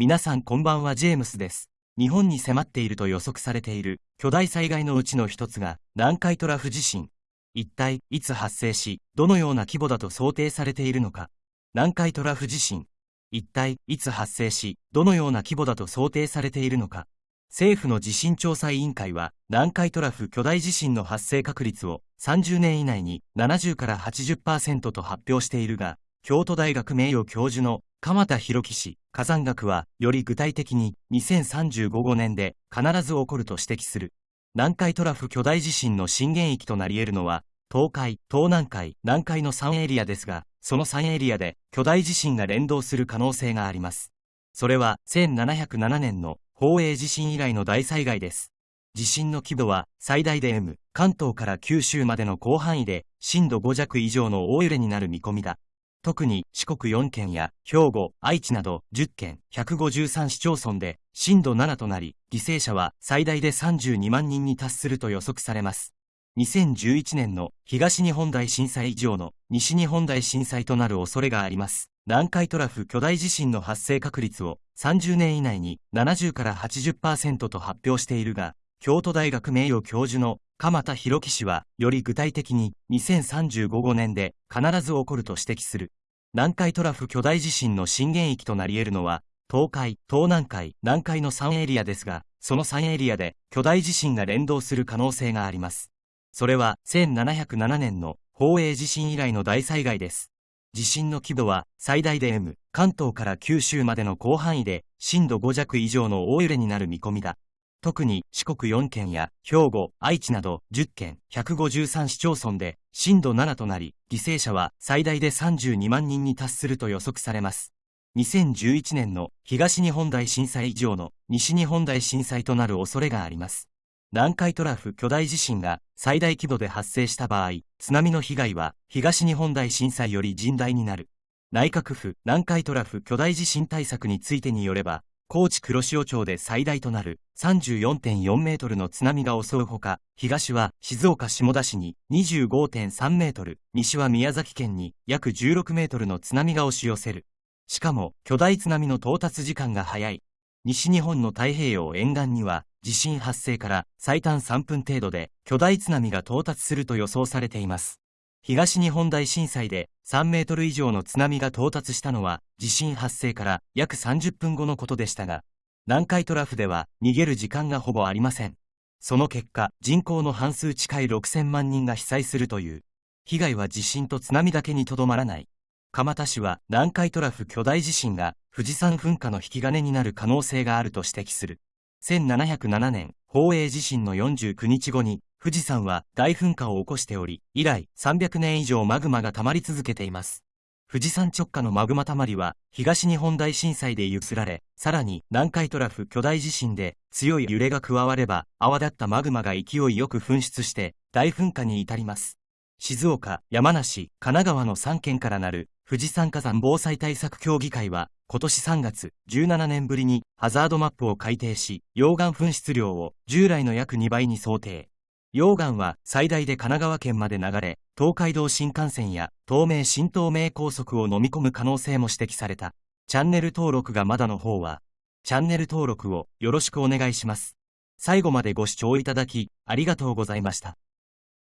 皆さんこんばんはジェームスです。日本に迫っていると予測されている巨大災害のうちの一つが南海トラフ地震。一体いつ発生し、どのような規模だと想定されているのか。南海トラフ地震。一体いつ発生し、どのような規模だと想定されているのか。政府の地震調査委員会は南海トラフ巨大地震の発生確率を30年以内に70から80%と発表しているが、京都大学名誉教授の鎌田博樹氏、火山学は、より具体的に2035年で必ず起こると指摘する。南海トラフ巨大地震の震源域となり得るのは、東海、東南海、南海の3エリアですが、その3エリアで巨大地震が連動する可能性があります。それは1707年の宝永地震以来の大災害です。地震の規模は最大で M、関東から九州までの広範囲で震度5弱以上の大揺れになる見込みだ。特に四国4県や兵庫、愛知など10県、153市町村で震度7となり、犠牲者は最大で32万人に達すると予測されます。2011年の東日本大震災以上の西日本大震災となる恐れがあります。南海トラフ巨大地震の発生確率を30年以内に70から80%と発表しているが、京都大学名誉教授の鎌田博樹氏は、より具体的に2035年で必ず起こると指摘する。南海トラフ巨大地震の震源域となり得るのは、東海、東南海、南海の3エリアですが、その3エリアで巨大地震が連動する可能性があります。それは1707年の宝永地震以来の大災害です。地震の規模は最大で M、関東から九州までの広範囲で震度5弱以上の大揺れになる見込みだ。特に四国4県や兵庫、愛知など10県、153市町村で震度7となり、犠牲者は最大で32万人に達すると予測されます。2011年の東日本大震災以上の西日本大震災となる恐れがあります。南海トラフ巨大地震が最大規模で発生した場合、津波の被害は東日本大震災より甚大になる。内閣府南海トラフ巨大地震対策についてによれば、高知黒潮町で最大となる34.4メートルの津波が襲うほか、東は静岡下田市に25.3メートル、西は宮崎県に約16メートルの津波が押し寄せる。しかも、巨大津波の到達時間が早い。西日本の太平洋沿岸には、地震発生から最短3分程度で巨大津波が到達すると予想されています。東日本大震災で3メートル以上の津波が到達したのは地震発生から約30分後のことでしたが、南海トラフでは逃げる時間がほぼありません。その結果、人口の半数近い6000万人が被災するという。被害は地震と津波だけにとどまらない。蒲田市は南海トラフ巨大地震が富士山噴火の引き金になる可能性があると指摘する。1707年、宝永地震の49日後に富士山は大噴火を起こしており、以来300年以上マグマが溜まり続けています。富士山直下のマグマ溜まりは東日本大震災で揺すられ、さらに南海トラフ巨大地震で強い揺れが加われば泡立ったマグマが勢いよく噴出して大噴火に至ります。静岡、山梨、神奈川の3県からなる富士山火山防災対策協議会は今年3月17年ぶりにハザードマップを改定し、溶岩噴出量を従来の約2倍に想定。溶岩は最大で神奈川県まで流れ、東海道新幹線や東名新東名高速を飲み込む可能性も指摘された。チャンネル登録がまだの方は、チャンネル登録をよろしくお願いします。最後までご視聴いただき、ありがとうございました。